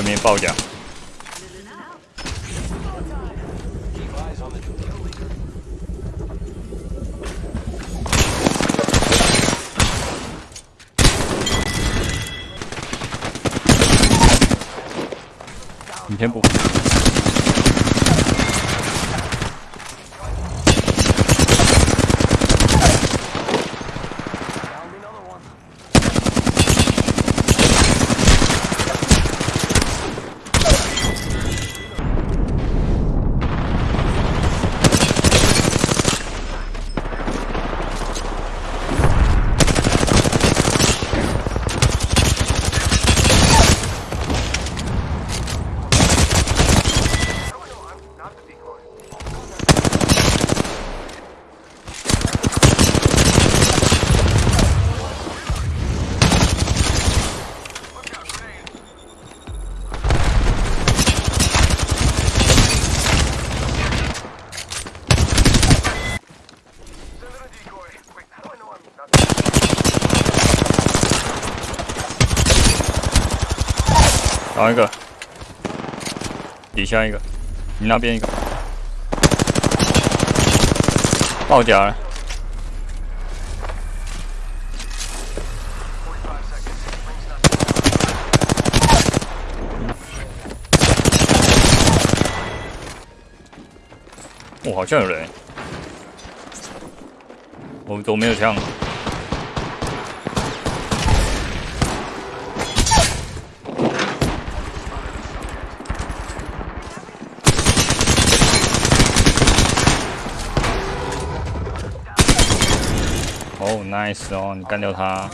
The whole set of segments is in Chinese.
对面爆甲， Keep eyes on the kill leader. 你先补。 然后一个，底下一个，你那边一个，爆甲了。哦，好像有人。我我没有枪。，nice 哦，你干掉他。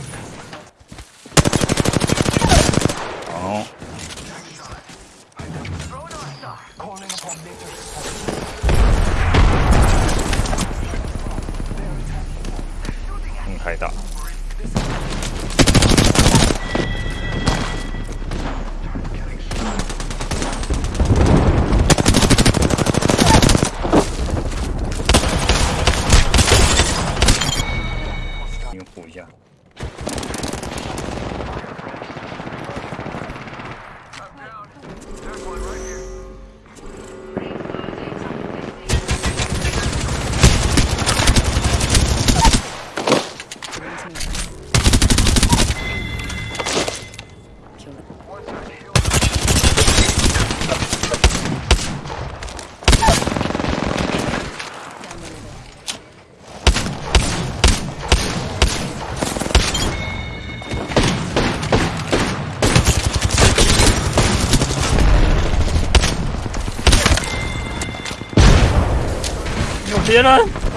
别人。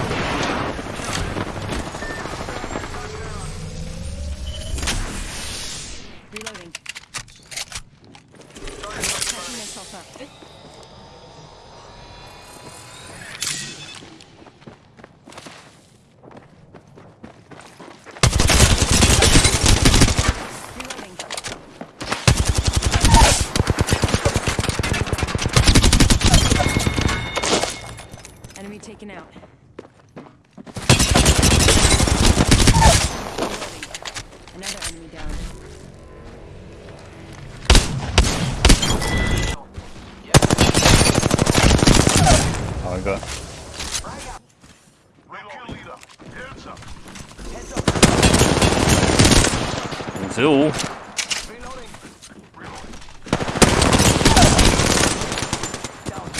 十五，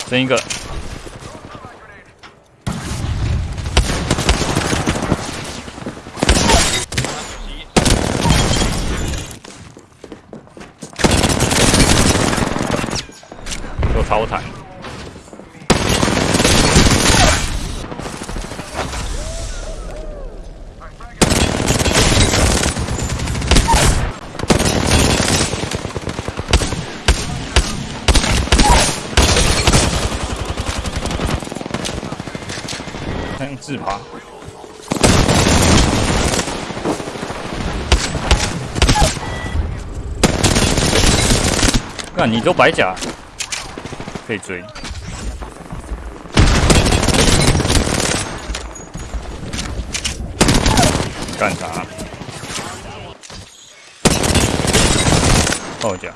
剩一个。有超坦。自爬。那你都白甲，可以追。干啥？到我家。